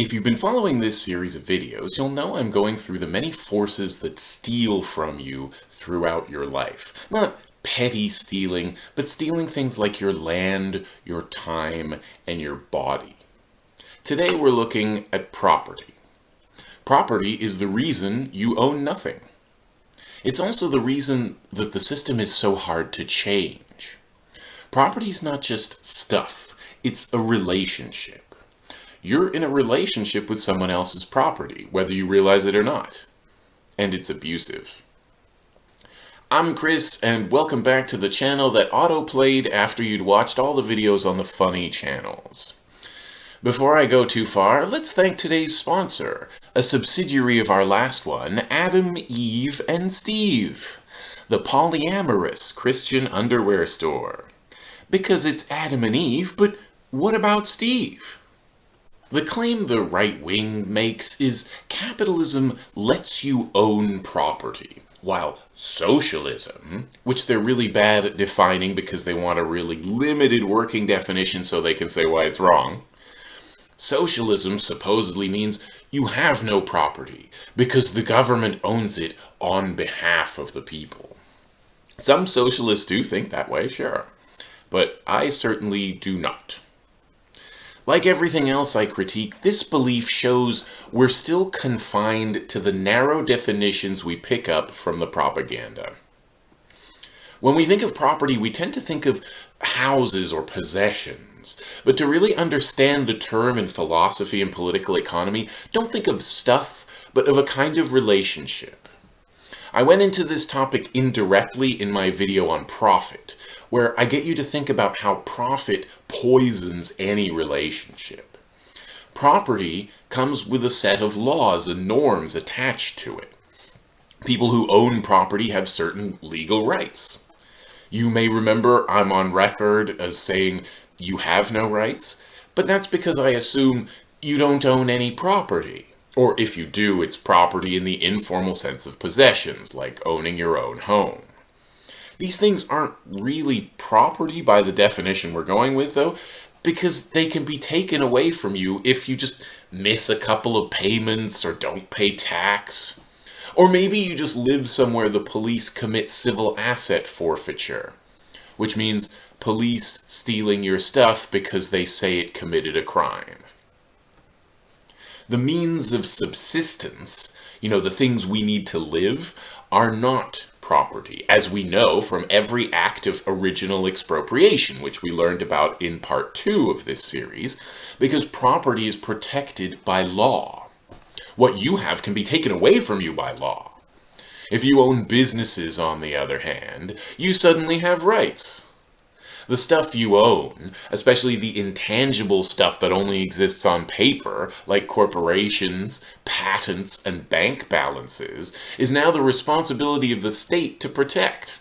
If you've been following this series of videos, you'll know I'm going through the many forces that steal from you throughout your life. Not petty stealing, but stealing things like your land, your time, and your body. Today we're looking at property. Property is the reason you own nothing. It's also the reason that the system is so hard to change. Property is not just stuff, it's a relationship. You're in a relationship with someone else's property, whether you realize it or not. And it's abusive. I'm Chris, and welcome back to the channel that auto-played after you'd watched all the videos on the funny channels. Before I go too far, let's thank today's sponsor, a subsidiary of our last one, Adam, Eve, and Steve, the polyamorous Christian underwear store. Because it's Adam and Eve, but what about Steve? The claim the right wing makes is capitalism lets you own property, while socialism, which they're really bad at defining because they want a really limited working definition so they can say why it's wrong, socialism supposedly means you have no property because the government owns it on behalf of the people. Some socialists do think that way, sure, but I certainly do not. Like everything else I critique, this belief shows we're still confined to the narrow definitions we pick up from the propaganda. When we think of property, we tend to think of houses or possessions. But to really understand the term in philosophy and political economy, don't think of stuff, but of a kind of relationship. I went into this topic indirectly in my video on profit, where I get you to think about how profit poisons any relationship. Property comes with a set of laws and norms attached to it. People who own property have certain legal rights. You may remember I'm on record as saying you have no rights, but that's because I assume you don't own any property. Or if you do, it's property in the informal sense of possessions, like owning your own home. These things aren't really property by the definition we're going with, though, because they can be taken away from you if you just miss a couple of payments or don't pay tax. Or maybe you just live somewhere the police commit civil asset forfeiture, which means police stealing your stuff because they say it committed a crime. The means of subsistence, you know, the things we need to live, are not property, as we know from every act of original expropriation, which we learned about in part two of this series, because property is protected by law. What you have can be taken away from you by law. If you own businesses, on the other hand, you suddenly have rights. The stuff you own, especially the intangible stuff that only exists on paper, like corporations, patents, and bank balances, is now the responsibility of the state to protect.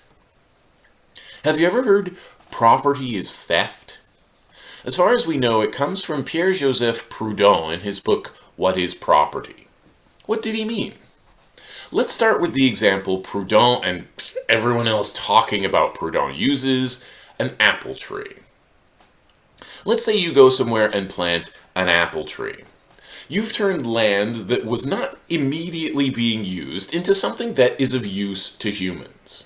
Have you ever heard property is theft? As far as we know, it comes from Pierre-Joseph Proudhon in his book, What is Property? What did he mean? Let's start with the example Proudhon and everyone else talking about Proudhon uses, an apple tree. Let's say you go somewhere and plant an apple tree. You've turned land that was not immediately being used into something that is of use to humans.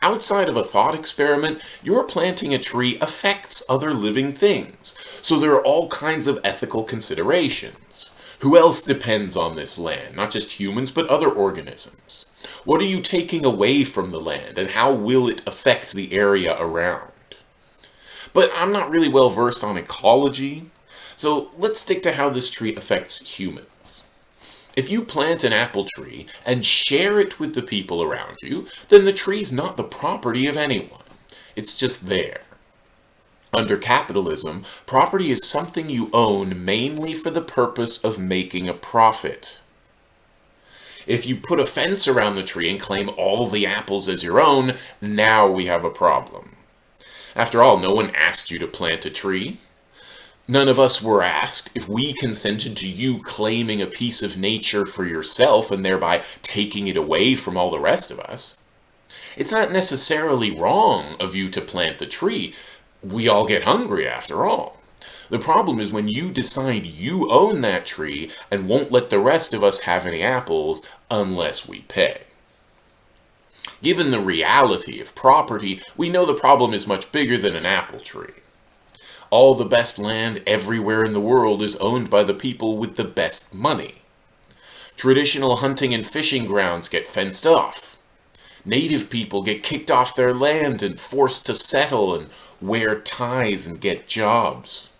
Outside of a thought experiment, your planting a tree affects other living things, so there are all kinds of ethical considerations. Who else depends on this land? Not just humans, but other organisms. What are you taking away from the land, and how will it affect the area around? But I'm not really well versed on ecology, so let's stick to how this tree affects humans. If you plant an apple tree and share it with the people around you, then the tree's not the property of anyone. It's just there. Under capitalism, property is something you own mainly for the purpose of making a profit. If you put a fence around the tree and claim all the apples as your own, now we have a problem. After all, no one asked you to plant a tree. None of us were asked if we consented to you claiming a piece of nature for yourself and thereby taking it away from all the rest of us. It's not necessarily wrong of you to plant the tree. We all get hungry after all. The problem is when you decide you own that tree and won't let the rest of us have any apples unless we pay. Given the reality of property, we know the problem is much bigger than an apple tree. All the best land everywhere in the world is owned by the people with the best money. Traditional hunting and fishing grounds get fenced off. Native people get kicked off their land and forced to settle and wear ties and get jobs.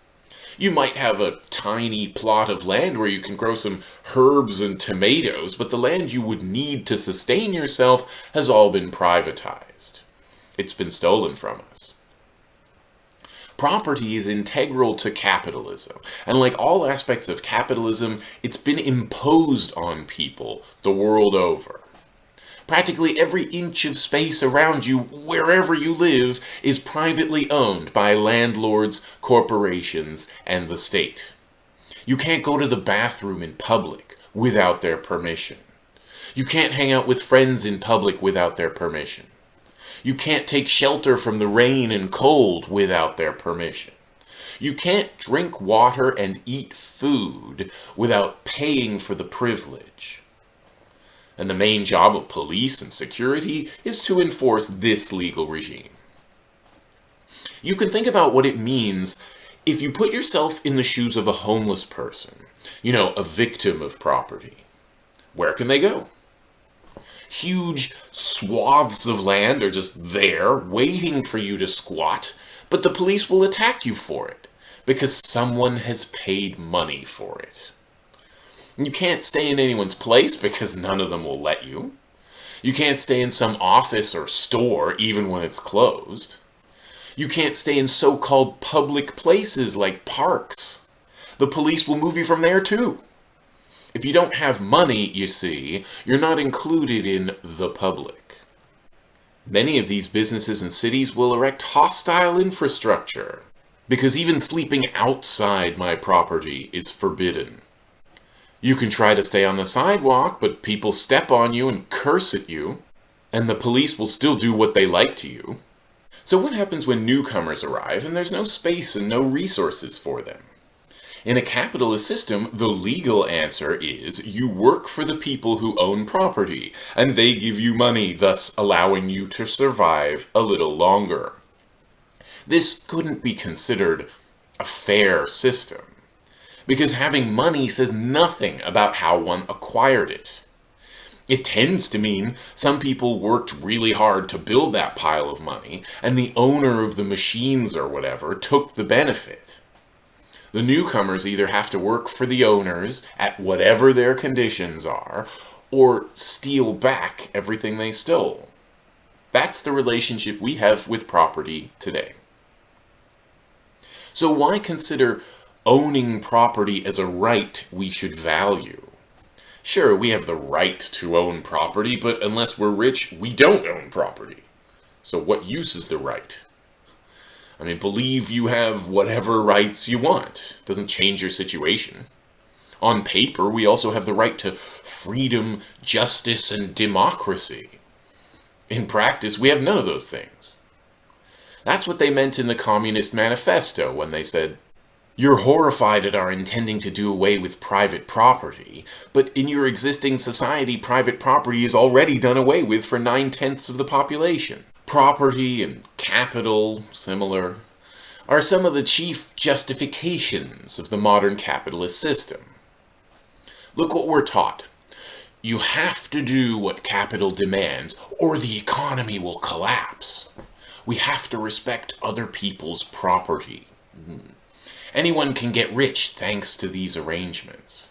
You might have a tiny plot of land where you can grow some herbs and tomatoes, but the land you would need to sustain yourself has all been privatized. It's been stolen from us. Property is integral to capitalism, and like all aspects of capitalism, it's been imposed on people the world over. Practically every inch of space around you, wherever you live, is privately owned by landlords, corporations, and the state. You can't go to the bathroom in public without their permission. You can't hang out with friends in public without their permission. You can't take shelter from the rain and cold without their permission. You can't drink water and eat food without paying for the privilege. And the main job of police and security is to enforce this legal regime. You can think about what it means if you put yourself in the shoes of a homeless person, you know, a victim of property. Where can they go? Huge swaths of land are just there, waiting for you to squat, but the police will attack you for it, because someone has paid money for it. You can't stay in anyone's place because none of them will let you. You can't stay in some office or store even when it's closed. You can't stay in so-called public places like parks. The police will move you from there too. If you don't have money, you see, you're not included in the public. Many of these businesses and cities will erect hostile infrastructure because even sleeping outside my property is forbidden. You can try to stay on the sidewalk, but people step on you and curse at you, and the police will still do what they like to you. So what happens when newcomers arrive and there's no space and no resources for them? In a capitalist system, the legal answer is you work for the people who own property, and they give you money, thus allowing you to survive a little longer. This couldn't be considered a fair system because having money says nothing about how one acquired it. It tends to mean some people worked really hard to build that pile of money, and the owner of the machines or whatever took the benefit. The newcomers either have to work for the owners at whatever their conditions are, or steal back everything they stole. That's the relationship we have with property today. So why consider owning property as a right we should value. Sure, we have the right to own property, but unless we're rich, we don't own property. So what use is the right? I mean, believe you have whatever rights you want. It doesn't change your situation. On paper, we also have the right to freedom, justice, and democracy. In practice, we have none of those things. That's what they meant in the Communist Manifesto when they said, you're horrified at our intending to do away with private property, but in your existing society, private property is already done away with for nine-tenths of the population. Property and capital, similar, are some of the chief justifications of the modern capitalist system. Look what we're taught. You have to do what capital demands, or the economy will collapse. We have to respect other people's property. Hmm. Anyone can get rich thanks to these arrangements.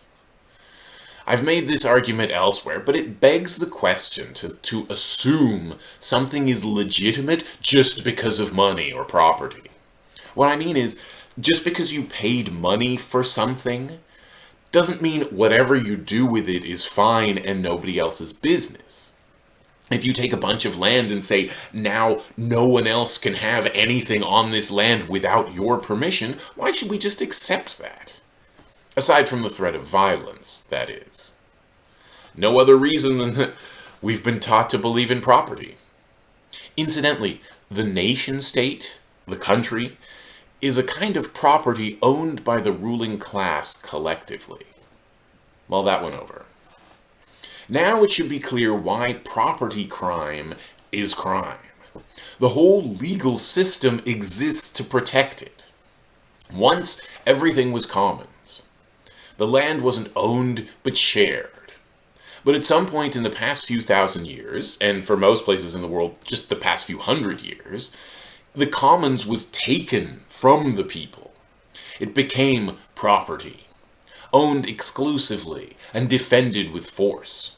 I've made this argument elsewhere, but it begs the question to, to assume something is legitimate just because of money or property. What I mean is, just because you paid money for something doesn't mean whatever you do with it is fine and nobody else's business if you take a bunch of land and say, now no one else can have anything on this land without your permission, why should we just accept that? Aside from the threat of violence, that is. No other reason than that we've been taught to believe in property. Incidentally, the nation state, the country, is a kind of property owned by the ruling class collectively. Well, that went over. Now it should be clear why property crime is crime. The whole legal system exists to protect it. Once, everything was commons. The land wasn't owned, but shared. But at some point in the past few thousand years, and for most places in the world, just the past few hundred years, the commons was taken from the people. It became property, owned exclusively and defended with force.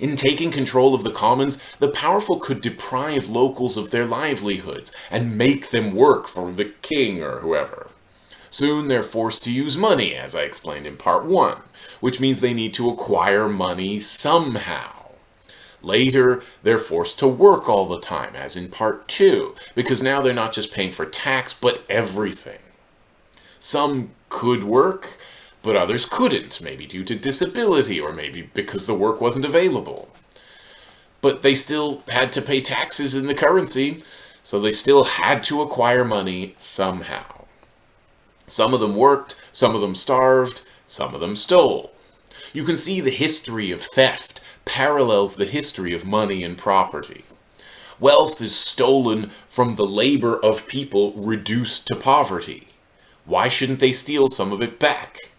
In taking control of the commons, the powerful could deprive locals of their livelihoods and make them work for the king or whoever. Soon they're forced to use money, as I explained in part 1, which means they need to acquire money somehow. Later, they're forced to work all the time, as in part 2, because now they're not just paying for tax, but everything. Some could work, but others couldn't, maybe due to disability or maybe because the work wasn't available. But they still had to pay taxes in the currency, so they still had to acquire money somehow. Some of them worked, some of them starved, some of them stole. You can see the history of theft parallels the history of money and property. Wealth is stolen from the labor of people reduced to poverty. Why shouldn't they steal some of it back?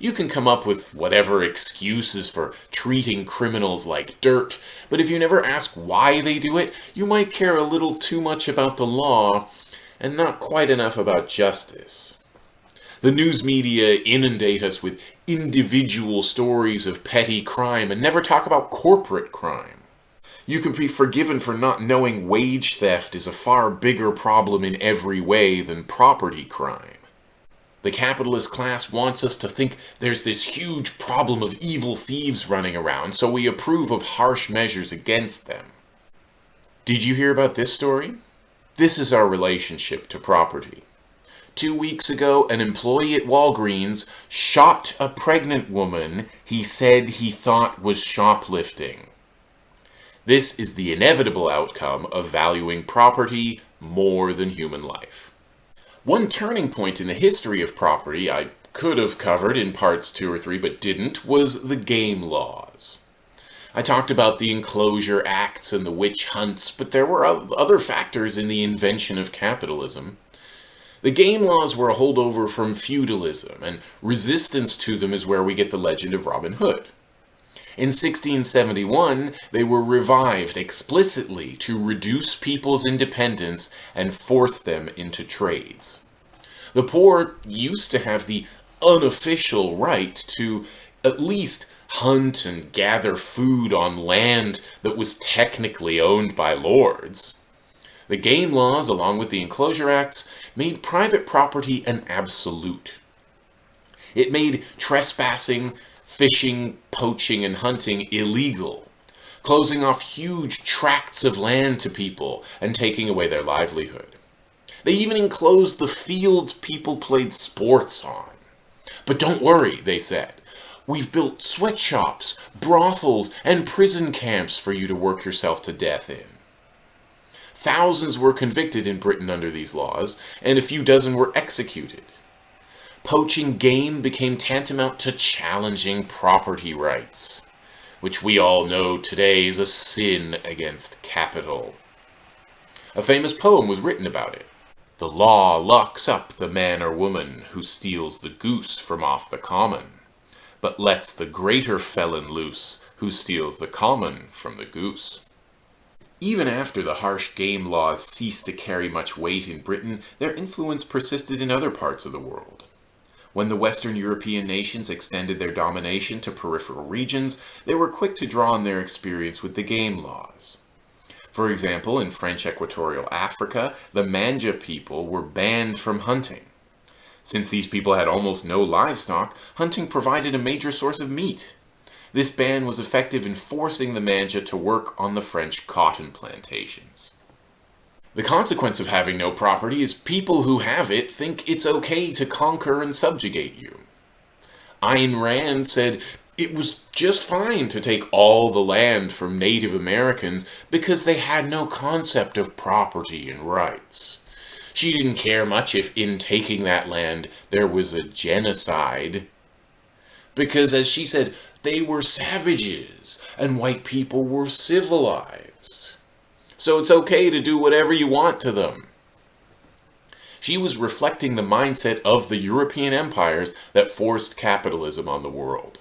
You can come up with whatever excuses for treating criminals like dirt, but if you never ask why they do it, you might care a little too much about the law and not quite enough about justice. The news media inundate us with individual stories of petty crime and never talk about corporate crime. You can be forgiven for not knowing wage theft is a far bigger problem in every way than property crime. The capitalist class wants us to think there's this huge problem of evil thieves running around, so we approve of harsh measures against them. Did you hear about this story? This is our relationship to property. Two weeks ago, an employee at Walgreens shot a pregnant woman he said he thought was shoplifting. This is the inevitable outcome of valuing property more than human life. One turning point in the history of property I could have covered in parts 2 or 3 but didn't was the game laws. I talked about the enclosure acts and the witch hunts, but there were other factors in the invention of capitalism. The game laws were a holdover from feudalism, and resistance to them is where we get the legend of Robin Hood. In 1671, they were revived explicitly to reduce people's independence and force them into trades. The poor used to have the unofficial right to at least hunt and gather food on land that was technically owned by lords. The game laws, along with the Enclosure Acts, made private property an absolute. It made trespassing, fishing, poaching, and hunting illegal, closing off huge tracts of land to people and taking away their livelihood. They even enclosed the fields people played sports on. But don't worry, they said. We've built sweatshops, brothels, and prison camps for you to work yourself to death in. Thousands were convicted in Britain under these laws, and a few dozen were executed poaching game became tantamount to challenging property rights, which we all know today is a sin against capital. A famous poem was written about it. The law locks up the man or woman who steals the goose from off the common, but lets the greater felon loose who steals the common from the goose. Even after the harsh game laws ceased to carry much weight in Britain, their influence persisted in other parts of the world. When the Western European nations extended their domination to peripheral regions, they were quick to draw on their experience with the game laws. For example, in French Equatorial Africa, the Manja people were banned from hunting. Since these people had almost no livestock, hunting provided a major source of meat. This ban was effective in forcing the Manja to work on the French cotton plantations. The consequence of having no property is people who have it think it's okay to conquer and subjugate you. Ayn Rand said it was just fine to take all the land from Native Americans because they had no concept of property and rights. She didn't care much if in taking that land there was a genocide. Because, as she said, they were savages and white people were civilized. So it's okay to do whatever you want to them. She was reflecting the mindset of the European empires that forced capitalism on the world.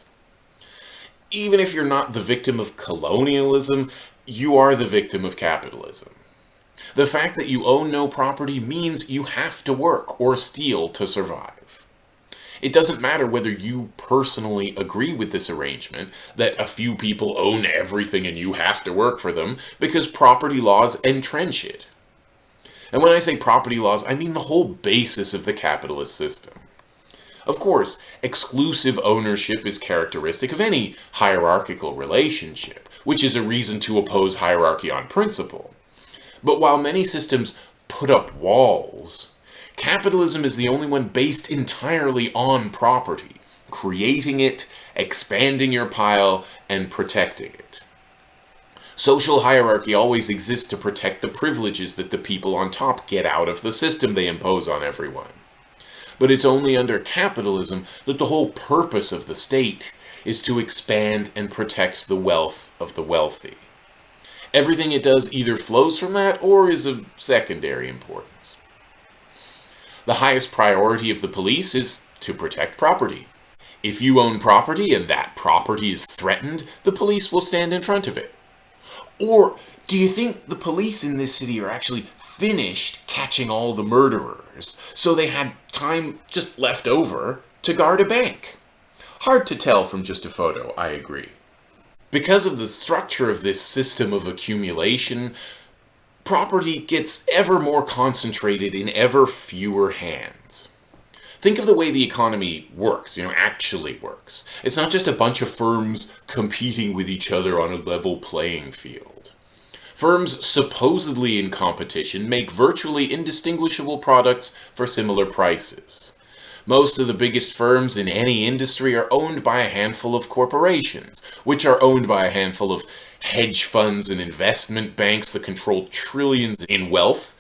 Even if you're not the victim of colonialism, you are the victim of capitalism. The fact that you own no property means you have to work or steal to survive. It doesn't matter whether you personally agree with this arrangement, that a few people own everything and you have to work for them, because property laws entrench it. And when I say property laws, I mean the whole basis of the capitalist system. Of course, exclusive ownership is characteristic of any hierarchical relationship, which is a reason to oppose hierarchy on principle. But while many systems put up walls, capitalism is the only one based entirely on property, creating it, expanding your pile, and protecting it. Social hierarchy always exists to protect the privileges that the people on top get out of the system they impose on everyone. But it's only under capitalism that the whole purpose of the state is to expand and protect the wealth of the wealthy. Everything it does either flows from that or is of secondary importance. The highest priority of the police is to protect property. If you own property and that property is threatened, the police will stand in front of it. Or do you think the police in this city are actually finished catching all the murderers, so they had time just left over to guard a bank? Hard to tell from just a photo, I agree. Because of the structure of this system of accumulation, property gets ever more concentrated in ever fewer hands. Think of the way the economy works, you know, actually works. It's not just a bunch of firms competing with each other on a level playing field. Firms supposedly in competition make virtually indistinguishable products for similar prices. Most of the biggest firms in any industry are owned by a handful of corporations, which are owned by a handful of hedge funds and investment banks that control trillions in wealth,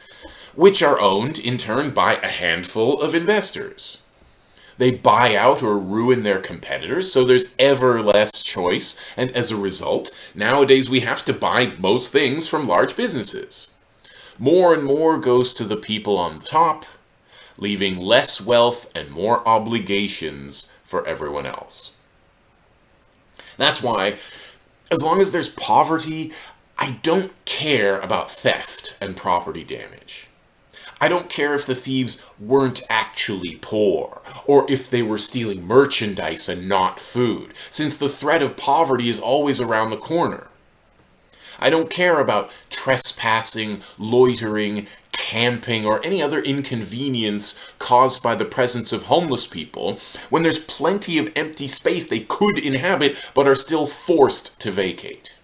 which are owned in turn by a handful of investors. They buy out or ruin their competitors, so there's ever less choice, and as a result, nowadays we have to buy most things from large businesses. More and more goes to the people on the top, leaving less wealth and more obligations for everyone else. That's why, as long as there's poverty, I don't care about theft and property damage. I don't care if the thieves weren't actually poor, or if they were stealing merchandise and not food, since the threat of poverty is always around the corner. I don't care about trespassing, loitering, camping, or any other inconvenience caused by the presence of homeless people when there's plenty of empty space they could inhabit but are still forced to vacate.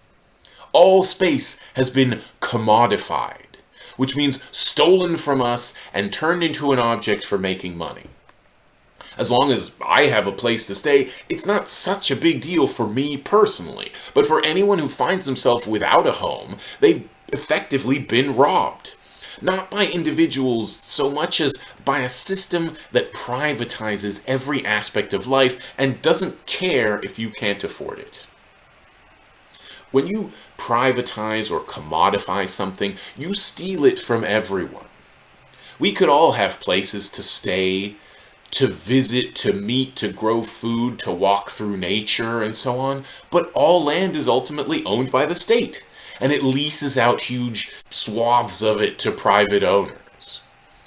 All space has been commodified, which means stolen from us and turned into an object for making money. As long as I have a place to stay, it's not such a big deal for me personally. But for anyone who finds themselves without a home, they've effectively been robbed. Not by individuals so much as by a system that privatizes every aspect of life and doesn't care if you can't afford it. When you privatize or commodify something, you steal it from everyone. We could all have places to stay, to visit, to meet, to grow food, to walk through nature, and so on. But all land is ultimately owned by the state, and it leases out huge swaths of it to private owners.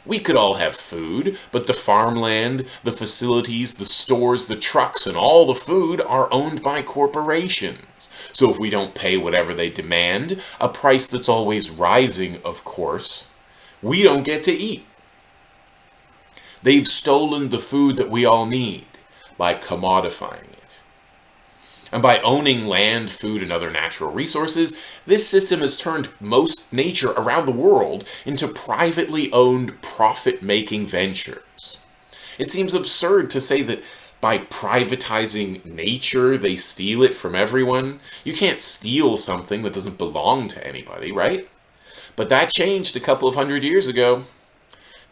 We could all have food, but the farmland, the facilities, the stores, the trucks, and all the food are owned by corporations. So if we don't pay whatever they demand, a price that's always rising, of course, we don't get to eat. They've stolen the food that we all need by commodifying it. And by owning land, food, and other natural resources, this system has turned most nature around the world into privately owned profit-making ventures. It seems absurd to say that by privatizing nature, they steal it from everyone. You can't steal something that doesn't belong to anybody, right? But that changed a couple of hundred years ago.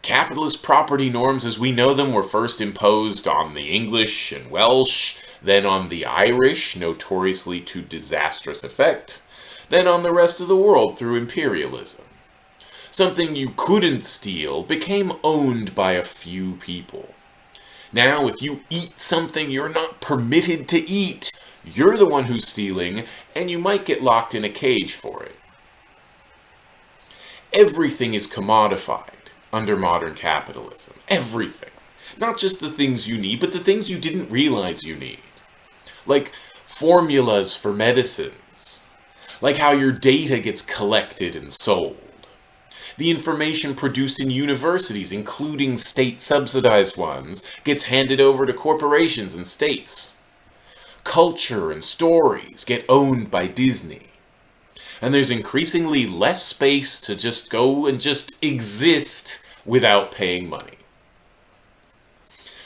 Capitalist property norms as we know them were first imposed on the English and Welsh, then on the Irish, notoriously to disastrous effect, then on the rest of the world through imperialism. Something you couldn't steal became owned by a few people. Now, if you eat something you're not permitted to eat, you're the one who's stealing, and you might get locked in a cage for it. Everything is commodified under modern capitalism. Everything. Not just the things you need, but the things you didn't realize you need. Like formulas for medicines. Like how your data gets collected and sold. The information produced in universities, including state-subsidized ones, gets handed over to corporations and states. Culture and stories get owned by Disney. And there's increasingly less space to just go and just exist without paying money.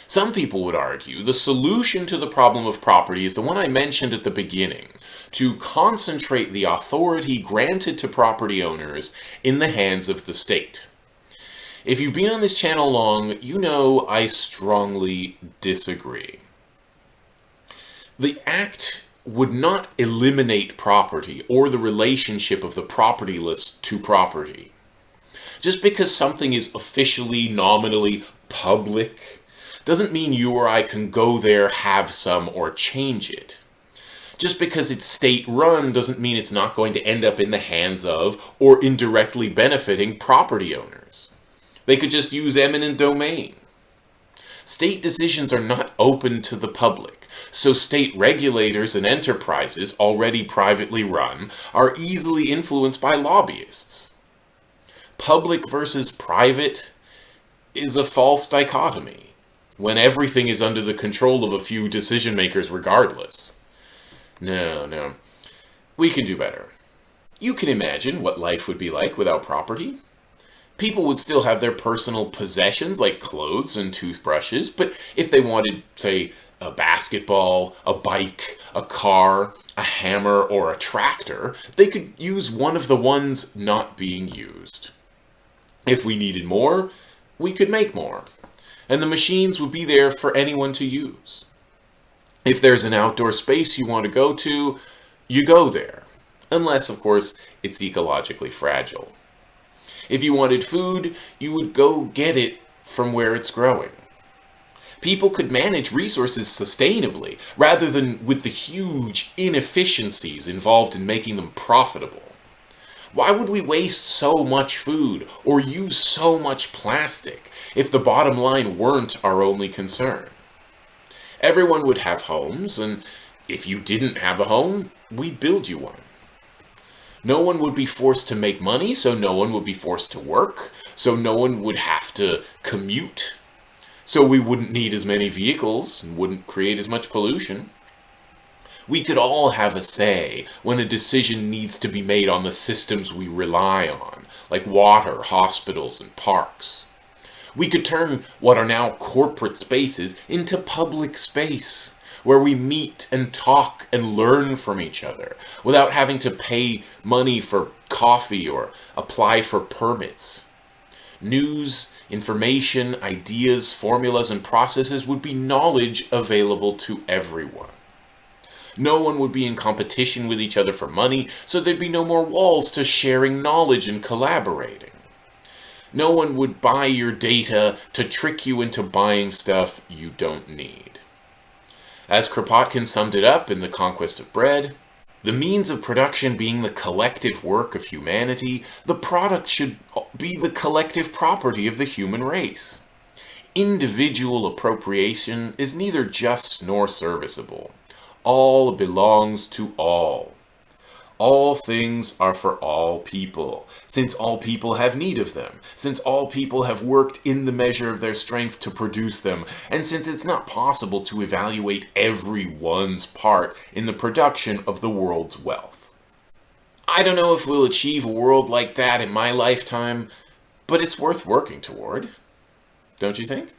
Some people would argue the solution to the problem of property is the one I mentioned at the beginning, to concentrate the authority granted to property owners in the hands of the state. If you've been on this channel long, you know I strongly disagree. The act would not eliminate property or the relationship of the propertyless to property. Just because something is officially, nominally public doesn't mean you or I can go there, have some, or change it. Just because it's state-run doesn't mean it's not going to end up in the hands of, or indirectly benefiting, property owners. They could just use eminent domain. State decisions are not open to the public, so state regulators and enterprises, already privately run, are easily influenced by lobbyists. Public versus private is a false dichotomy when everything is under the control of a few decision makers regardless. No, no. We can do better. You can imagine what life would be like without property. People would still have their personal possessions like clothes and toothbrushes, but if they wanted, say, a basketball, a bike, a car, a hammer, or a tractor, they could use one of the ones not being used. If we needed more, we could make more and the machines would be there for anyone to use. If there's an outdoor space you want to go to, you go there. Unless, of course, it's ecologically fragile. If you wanted food, you would go get it from where it's growing. People could manage resources sustainably, rather than with the huge inefficiencies involved in making them profitable. Why would we waste so much food or use so much plastic if the bottom line weren't our only concern? Everyone would have homes, and if you didn't have a home, we'd build you one. No one would be forced to make money, so no one would be forced to work, so no one would have to commute, so we wouldn't need as many vehicles and wouldn't create as much pollution. We could all have a say when a decision needs to be made on the systems we rely on, like water, hospitals, and parks. We could turn what are now corporate spaces into public space, where we meet and talk and learn from each other, without having to pay money for coffee or apply for permits. News, information, ideas, formulas, and processes would be knowledge available to everyone. No one would be in competition with each other for money, so there'd be no more walls to sharing knowledge and collaborating. No one would buy your data to trick you into buying stuff you don't need. As Kropotkin summed it up in The Conquest of Bread, the means of production being the collective work of humanity, the product should be the collective property of the human race. Individual appropriation is neither just nor serviceable all belongs to all. All things are for all people, since all people have need of them, since all people have worked in the measure of their strength to produce them, and since it's not possible to evaluate everyone's part in the production of the world's wealth. I don't know if we'll achieve a world like that in my lifetime, but it's worth working toward. Don't you think?